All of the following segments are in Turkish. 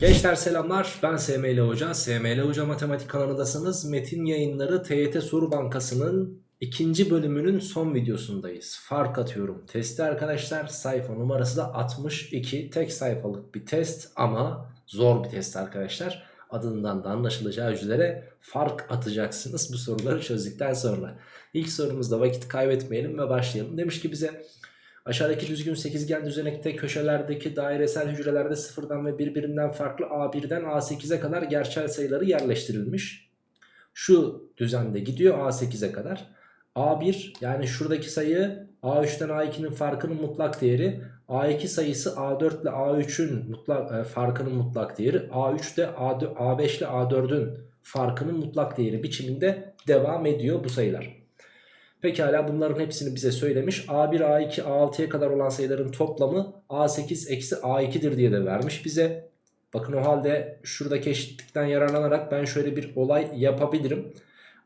Gençler selamlar. Ben SML Hoca. SML Hoca Matematik kanalındasınız. Metin yayınları TYT Soru Bankası'nın ikinci bölümünün son videosundayız. Fark atıyorum. Testi arkadaşlar. Sayfa numarası da 62 tek sayfalık bir test ama zor bir test arkadaşlar. Adından da anlaşılacağı üzere fark atacaksınız bu soruları çözdükten sonra. İlk sorumuzda vakit kaybetmeyelim ve başlayalım demiş ki bize Aşağıdaki düzgün sekizgen düzenekte köşelerdeki dairesel hücrelerde sıfırdan ve birbirinden farklı A1'den A8'e kadar gerçel sayıları yerleştirilmiş. Şu düzende gidiyor A8'e kadar. A1 yani şuradaki sayı A3'ten A2'nin farkının mutlak değeri. A2 sayısı A4 ile A3'ün mutlak, e, farkının mutlak değeri. A3 de A5 ile A4'ün farkının mutlak değeri biçiminde devam ediyor bu sayılar. Pekala bunların hepsini bize söylemiş. A1, A2, A6'ya kadar olan sayıların toplamı A8 eksi A2'dir diye de vermiş bize. Bakın o halde şuradaki eşitlikten yararlanarak ben şöyle bir olay yapabilirim.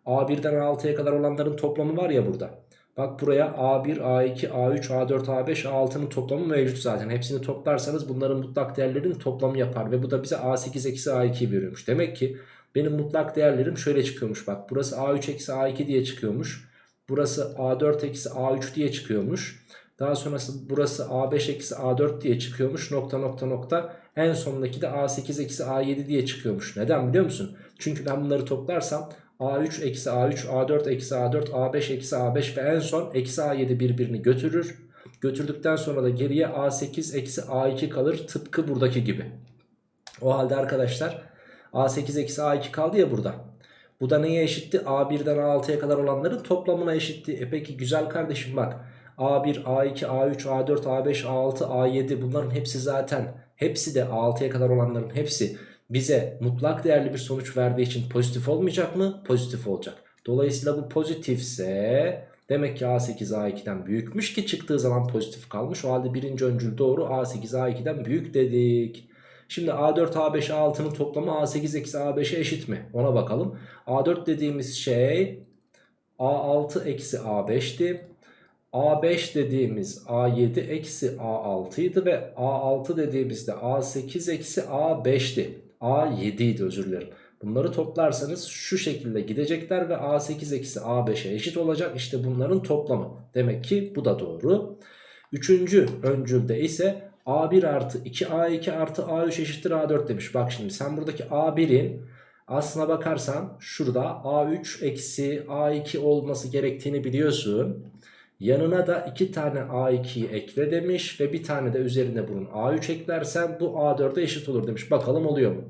A1'den A6'ya kadar olanların toplamı var ya burada. Bak buraya A1, A2, A3, A4, A5, A6'nın toplamı mevcut zaten. Hepsini toplarsanız bunların mutlak değerlerinin toplamı yapar. Ve bu da bize A8 eksi A2'yi veriyormuş. Demek ki benim mutlak değerlerim şöyle çıkıyormuş. Bak burası A3 eksi A2 diye çıkıyormuş. Burası A4 eksi A3 diye çıkıyormuş. Daha sonrası burası A5 eksi A4 diye çıkıyormuş. Nokta nokta nokta. En sondaki de A8 eksi A7 diye çıkıyormuş. Neden biliyor musun? Çünkü ben bunları toplarsam A3 eksi A3, A4 eksi A4, A5 eksi A5 ve en son eksi A7 birbirini götürür. Götürdükten sonra da geriye A8 eksi A2 kalır. Tıpkı buradaki gibi. O halde arkadaşlar A8 eksi A2 kaldı ya burada. Bu da neye eşitti? A1'den A6'ya kadar olanların toplamına eşitti. E peki güzel kardeşim bak. A1, A2, A3, A4, A5, A6, A7 bunların hepsi zaten hepsi de A6'ya kadar olanların hepsi bize mutlak değerli bir sonuç verdiği için pozitif olmayacak mı? Pozitif olacak. Dolayısıyla bu pozitifse demek ki A8 A2'den büyükmüş ki çıktığı zaman pozitif kalmış. O halde birinci öncül doğru A8 A2'den büyük dedik. Şimdi A4, A5, A6'nın toplamı A8 eksi A5'e eşit mi? Ona bakalım. A4 dediğimiz şey A6 eksi A5'ti. A5 dediğimiz A7 eksi A6 idi ve A6 dediğimizde A8 eksi A5'ti. A7 idi özür dilerim. Bunları toplarsanız şu şekilde gidecekler ve A8 eksi A5'e eşit olacak. İşte bunların toplamı. Demek ki bu da doğru. Üçüncü öncülde ise A1 artı 2A2 artı A3 eşittir A4 demiş. Bak şimdi sen buradaki A1'in aslına bakarsan şurada A3 eksi A2 olması gerektiğini biliyorsun. Yanına da 2 tane A2'yi ekle demiş ve bir tane de üzerine bunun A3 eklersen bu A4'e eşit olur demiş. Bakalım oluyor mu?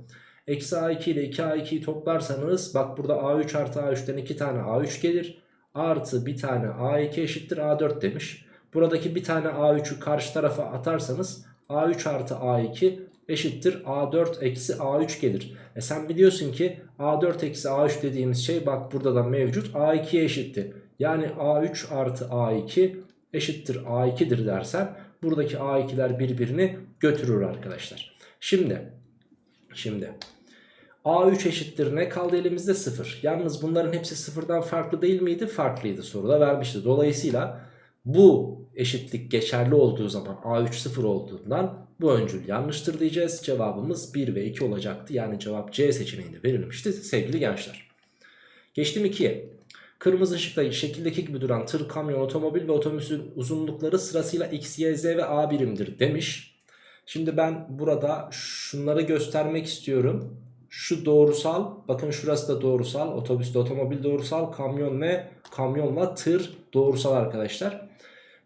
Eksi A2 ile 2A2'yi toplarsanız bak burada A3 artı A3'ten 2 tane A3 gelir. Artı bir tane A2 eşittir A4 demiş. Buradaki bir tane A3'ü karşı tarafa atarsanız A3 artı A2 eşittir A4 eksi A3 gelir. E sen biliyorsun ki A4 eksi A3 dediğimiz şey bak burada da mevcut A2'ye eşitti. Yani A3 artı A2 eşittir A2'dir dersen buradaki A2'ler birbirini götürür arkadaşlar. Şimdi şimdi A3 eşittir ne kaldı elimizde 0. Yalnız bunların hepsi sıfırdan farklı değil miydi? Farklıydı soruda vermişti. Dolayısıyla bu eşitlik geçerli olduğu zaman A3 0 olduğundan bu öncül yanlıştır diyeceğiz. Cevabımız 1 ve 2 olacaktı. Yani cevap C seçeneğinde verilmişti sevgili gençler. Geçtim 2'ye. Kırmızı ışıkta şekildeki gibi duran tır, kamyon, otomobil ve otobüsün uzunlukları sırasıyla x, y, z ve a birimdir demiş. Şimdi ben burada şunları göstermek istiyorum. Şu doğrusal, bakın şurası da doğrusal, otobüs de otomobil doğrusal, kamyon ve kamyonla tır doğrusal arkadaşlar.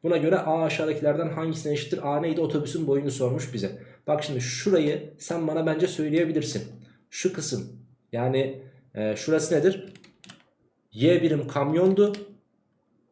Buna göre A aşağıdakilerden hangisine eşittir? A neydi? Otobüsün boyunu sormuş bize. Bak şimdi şurayı sen bana bence söyleyebilirsin. Şu kısım yani e, şurası nedir? Y birim kamyondu.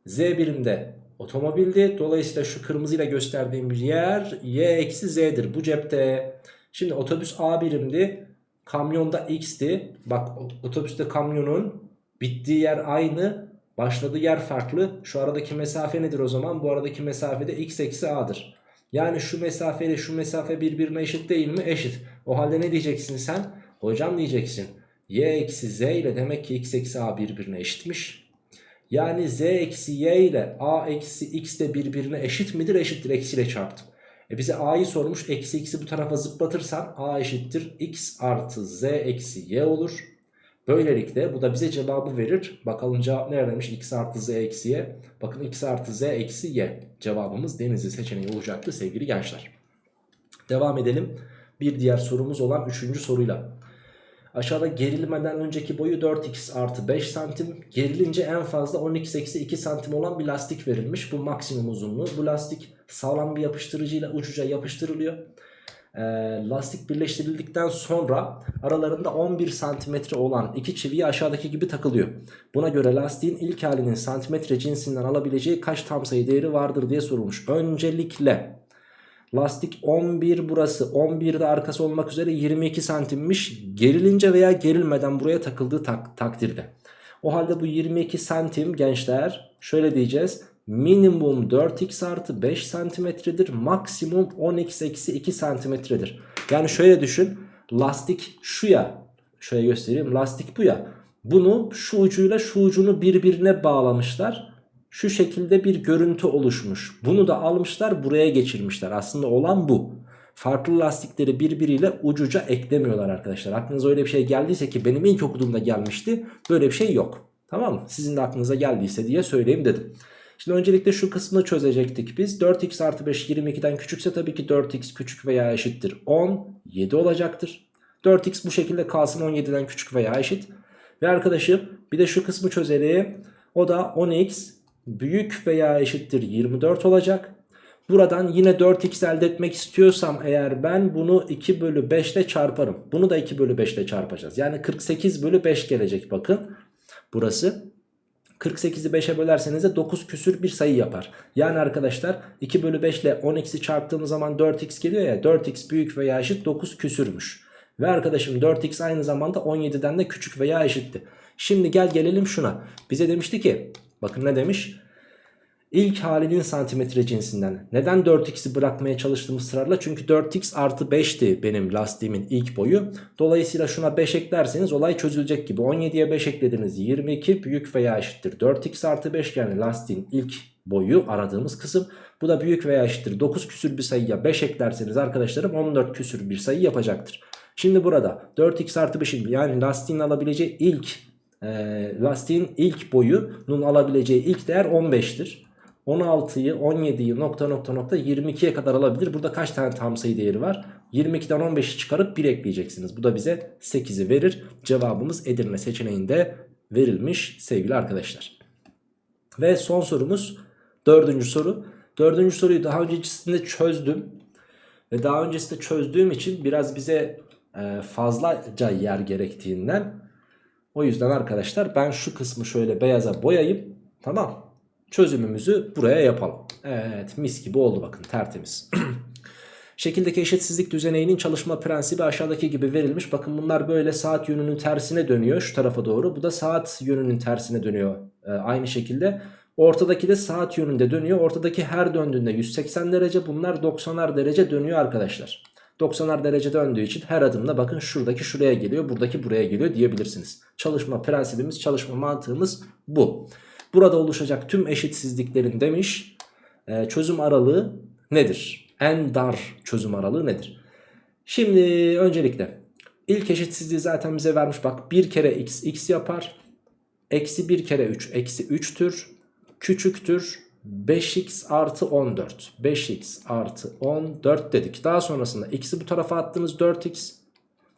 Z birim de otomobildi. Dolayısıyla şu kırmızıyla gösterdiğim yer Y eksi Z'dir. Bu cepte. Şimdi otobüs A birimdi. Kamyonda X'ti. Bak otobüste kamyonun bittiği yer aynı. Başladığı yer farklı. Şu aradaki mesafe nedir o zaman? Bu aradaki mesafe de x eksi a'dır. Yani şu mesafe ile şu mesafe birbirine eşit değil mi? Eşit. O halde ne diyeceksin sen? Hocam diyeceksin. y eksi z ile demek ki x eksi a birbirine eşitmiş. Yani z eksi y ile a eksi x de birbirine eşit midir? Eşittir. Eksiyle çarptım. E bize a'yı sormuş. Eksi x'i bu tarafa zıplatırsam a eşittir x artı z eksi y olur. Böylelikle bu da bize cevabı verir. Bakalım cevap neredeymiş? x artı z eksi y. Bakın x artı z eksi y. Cevabımız denizli seçeneği olacaktı sevgili gençler. Devam edelim. Bir diğer sorumuz olan 3. soruyla. Aşağıda gerilmeden önceki boyu 4x artı 5 santim. Gerilince en fazla 10x eksi 2 santim olan bir lastik verilmiş. Bu maksimum uzunluğu. Bu lastik sağlam bir yapıştırıcıyla ucuca yapıştırılıyor. Ee, lastik birleştirildikten sonra aralarında 11 santimetre olan iki çiviyi aşağıdaki gibi takılıyor. Buna göre lastiğin ilk halinin santimetre cinsinden alabileceği kaç tam sayı değeri vardır diye sorulmuş. Öncelikle lastik 11 burası 11 de arkası olmak üzere 22 santimmiş. Gerilince veya gerilmeden buraya takıldığı tak takdirde. O halde bu 22 santim gençler şöyle diyeceğiz. Minimum 4x artı 5 santimetredir. Maksimum 10x eksi 2 santimetredir. Yani şöyle düşün. Lastik şu ya. Şöyle göstereyim. Lastik bu ya. Bunu şu ucuyla şu ucunu birbirine bağlamışlar. Şu şekilde bir görüntü oluşmuş. Bunu da almışlar buraya geçirmişler. Aslında olan bu. Farklı lastikleri birbiriyle ucuca eklemiyorlar arkadaşlar. Aklınıza öyle bir şey geldiyse ki benim ilk okuduğumda gelmişti. Böyle bir şey yok. Tamam mı? Sizin de aklınıza geldiyse diye söyleyeyim dedim. Şimdi öncelikle şu kısmını çözecektik biz. 4x artı 5 22'den küçükse tabii ki 4x küçük veya eşittir 10. 7 olacaktır. 4x bu şekilde kalsın 17'den küçük veya eşit. Ve arkadaşım bir de şu kısmı çözelim. O da 10x büyük veya eşittir 24 olacak. Buradan yine 4x elde etmek istiyorsam eğer ben bunu 2 bölü 5 ile çarparım. Bunu da 2 bölü 5 ile çarpacağız. Yani 48 bölü 5 gelecek bakın. Burası. 48'i 5'e bölerseniz de 9 küsür bir sayı yapar. Yani arkadaşlar 2 bölü 5 ile 10x'i çarptığımız zaman 4x geliyor ya 4x büyük veya eşit 9 küsürmüş. Ve arkadaşım 4x aynı zamanda 17'den de küçük veya eşitti. Şimdi gel gelelim şuna. Bize demişti ki bakın ne demiş? İlk halinin santimetre cinsinden. Neden 4x'i bırakmaya çalıştım ısrarla? Çünkü 4x artı 5'ti benim lastiğimin ilk boyu. Dolayısıyla şuna 5 eklerseniz olay çözülecek gibi. 17'ye 5 eklediniz 22 büyük veya eşittir. 4x artı 5 yani lastiğin ilk boyu aradığımız kısım. Bu da büyük veya eşittir. 9 küsür bir sayıya 5 eklerseniz arkadaşlarım 14 küsür bir sayı yapacaktır. Şimdi burada 4x artı 5'in yani lastiğin alabileceği ilk e, lastiğin ilk boyunun alabileceği ilk değer 15'tir. 16'yı 17'yi nokta nokta nokta 22'ye kadar alabilir. Burada kaç tane tam sayı değeri var? 22'den 15'i çıkarıp 1 ekleyeceksiniz. Bu da bize 8'i verir. Cevabımız Edirne seçeneğinde verilmiş sevgili arkadaşlar. Ve son sorumuz dördüncü soru. Dördüncü soruyu daha öncesinde çözdüm. Ve daha öncesinde çözdüğüm için biraz bize e, fazlaca yer gerektiğinden o yüzden arkadaşlar ben şu kısmı şöyle beyaza boyayıp tamam çözümümüzü buraya yapalım. Evet mis gibi oldu bakın tertemiz. Şekildeki eşitsizlik düzeneyinin çalışma prensibi aşağıdaki gibi verilmiş. Bakın bunlar böyle saat yönünün tersine dönüyor şu tarafa doğru. Bu da saat yönünün tersine dönüyor ee, aynı şekilde. Ortadaki de saat yönünde dönüyor. Ortadaki her döndüğünde 180 derece bunlar 90'ar derece dönüyor arkadaşlar. 90'ar derece döndüğü için her adımda bakın şuradaki şuraya geliyor buradaki buraya geliyor diyebilirsiniz. Çalışma prensibimiz çalışma mantığımız bu. Burada oluşacak tüm eşitsizliklerin demiş e, çözüm aralığı nedir? En dar çözüm aralığı nedir? Şimdi öncelikle ilk eşitsizliği zaten bize vermiş. Bak bir kere x x yapar. Eksi bir kere 3 eksi 3'tür. Küçüktür 5x artı 14. 5x artı 14 dedik. Daha sonrasında x'i bu tarafa attınız 4x.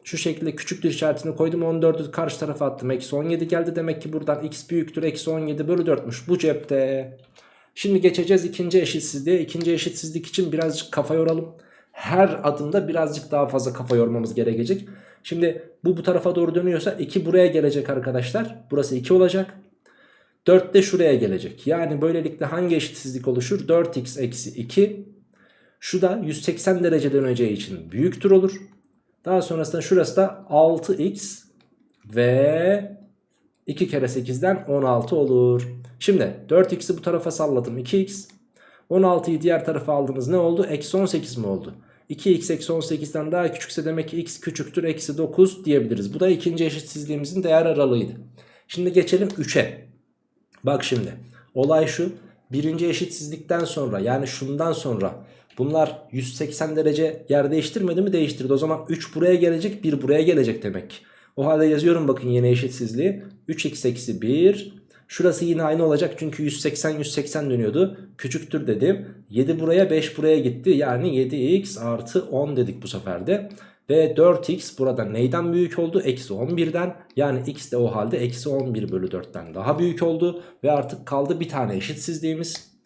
Şu şekilde küçüktür işaretini koydum 14'ü karşı tarafa attım. Eksi 17 geldi demek ki buradan x büyüktür. Eksi 17 bölü 4'müş bu cepte. Şimdi geçeceğiz ikinci eşitsizliğe. İkinci eşitsizlik için birazcık kafa yoralım. Her adımda birazcık daha fazla kafa yormamız gerekecek. Şimdi bu bu tarafa doğru dönüyorsa 2 buraya gelecek arkadaşlar. Burası 2 olacak. 4 de şuraya gelecek. Yani böylelikle hangi eşitsizlik oluşur? 4x eksi 2. Şu da 180 derece döneceği için büyüktür olur. Daha sonrasında şurası da 6x ve 2 kere 8'den 16 olur. Şimdi 4x'i bu tarafa salladım 2x. 16'yı diğer tarafa aldınız ne oldu? Eksi 18 mi oldu? 2x eksi 18'den daha küçükse demek ki x küçüktür eksi 9 diyebiliriz. Bu da ikinci eşitsizliğimizin değer aralığıydı. Şimdi geçelim 3'e. Bak şimdi olay şu. Birinci eşitsizlikten sonra yani şundan sonra Bunlar 180 derece yer değiştirmedi mi? Değiştirdi. O zaman 3 buraya gelecek 1 buraya gelecek demek. O halde yazıyorum bakın yeni eşitsizliği. 3x eksi 1. Şurası yine aynı olacak çünkü 180 180 dönüyordu. Küçüktür dedim. 7 buraya 5 buraya gitti. Yani 7x artı 10 dedik bu sefer de. Ve 4x burada neyden büyük oldu? Eksi 11'den. Yani x de o halde eksi 11 bölü 4'ten daha büyük oldu. Ve artık kaldı bir tane eşitsizliğimiz.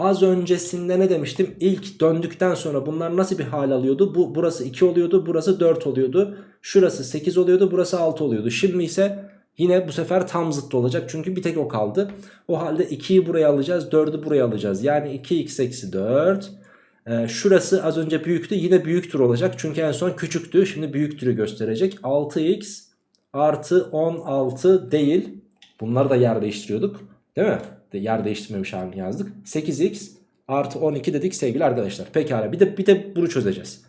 Az öncesinde ne demiştim? İlk döndükten sonra bunlar nasıl bir hal alıyordu? Bu burası 2 oluyordu, burası 4 oluyordu. Şurası 8 oluyordu, burası 6 oluyordu. Şimdi ise yine bu sefer tam zıttı olacak. Çünkü bir tek o kaldı. O halde 2'yi buraya alacağız, 4'ü buraya alacağız. Yani 2x eksi 4. Ee, şurası az önce büyüktü, yine büyüktür olacak. Çünkü en son küçüktü, şimdi büyüktürü gösterecek. 6x artı 16 değil. Bunları da yer değiştiriyorduk. Değil mi? Yer değiştirmemiş halini yazdık. 8x artı 12 dedik sevgili arkadaşlar. Pekala bir de, bir de bunu çözeceğiz.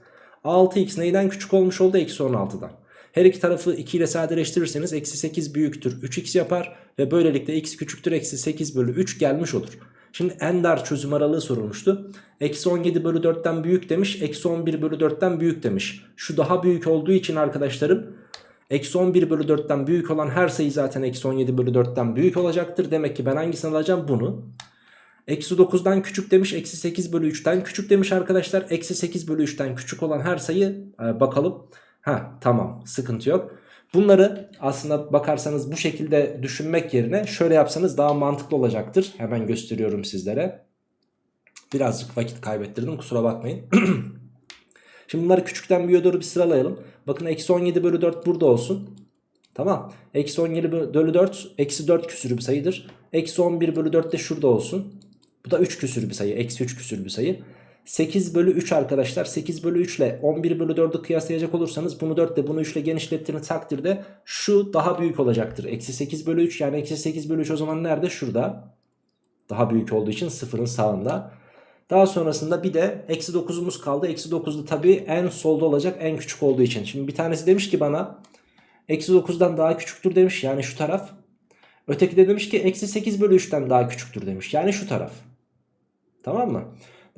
6x neyden küçük olmuş oldu? Eksi 16'dan. Her iki tarafı 2 ile sadeleştirirseniz eksi 8 büyüktür 3x yapar. Ve böylelikle x küçüktür eksi 8 bölü 3 gelmiş olur. Şimdi en dar çözüm aralığı sorulmuştu. Eksi 17 bölü 4'ten büyük demiş. Eksi 11 bölü 4'ten büyük demiş. Şu daha büyük olduğu için arkadaşlarım Eksi 11 bölü 4'ten büyük olan her sayı zaten eksi 17 bölü 4'ten büyük olacaktır. Demek ki ben hangisini alacağım? Bunu. Eksi 9'dan küçük demiş. Eksi 8 bölü 3'ten küçük demiş arkadaşlar. Eksi 8 bölü 3'ten küçük olan her sayı e, bakalım. Ha tamam sıkıntı yok. Bunları aslında bakarsanız bu şekilde düşünmek yerine şöyle yapsanız daha mantıklı olacaktır. Hemen gösteriyorum sizlere. Birazcık vakit kaybettirdim kusura bakmayın. Şimdi bunları küçükten büyüğe doğru bir sıralayalım. Bakın eksi 17 bölü 4 burada olsun. Tamam. Eksi 17 bölü 4 eksi 4 küsürü bir sayıdır. Eksi 11 bölü 4 de şurada olsun. Bu da 3 küsürü bir sayı. Eksi 3 küsürü bir sayı. 8 bölü 3 arkadaşlar. 8 bölü 3 ile 11 bölü 4'ü kıyaslayacak olursanız bunu 4 ile bunu 3 ile genişlettiğiniz takdirde şu daha büyük olacaktır. Eksi 8 bölü 3 yani eksi 8 bölü 3 o zaman nerede? Şurada. Daha büyük olduğu için sıfırın sağında. Daha sonrasında bir de eksi 9'umuz kaldı. Eksi 9'da tabii en solda olacak en küçük olduğu için. Şimdi bir tanesi demiş ki bana eksi 9'dan daha küçüktür demiş yani şu taraf. Öteki de demiş ki eksi 8 bölü 3'ten daha küçüktür demiş yani şu taraf. Tamam mı?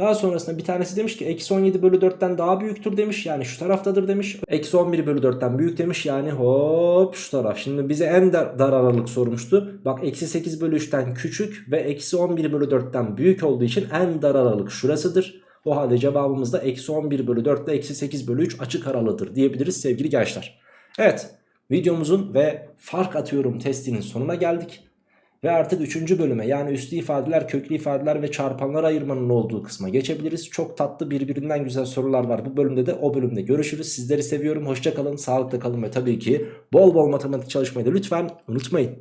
Daha sonrasında bir tanesi demiş ki eksi 17 bölü 4'ten daha büyüktür demiş. Yani şu taraftadır demiş. Eksi 11 bölü 4'ten büyük demiş. Yani hop şu taraf. Şimdi bize en dar, dar aralık sormuştu. Bak eksi 8 bölü 3'ten küçük ve eksi 11 bölü 4'ten büyük olduğu için en dar aralık şurasıdır. O halde cevabımız da eksi 11 bölü 4 ile eksi 8 bölü 3 açık aralığıdır diyebiliriz sevgili gençler. Evet videomuzun ve fark atıyorum testinin sonuna geldik. Ve artık 3. bölüme yani üslü ifadeler, köklü ifadeler ve çarpanlar ayırmanın olduğu kısma geçebiliriz. Çok tatlı birbirinden güzel sorular var bu bölümde de o bölümde görüşürüz. Sizleri seviyorum. Hoşçakalın, sağlıkla kalın ve tabii ki bol bol matematik çalışmayı da lütfen unutmayın.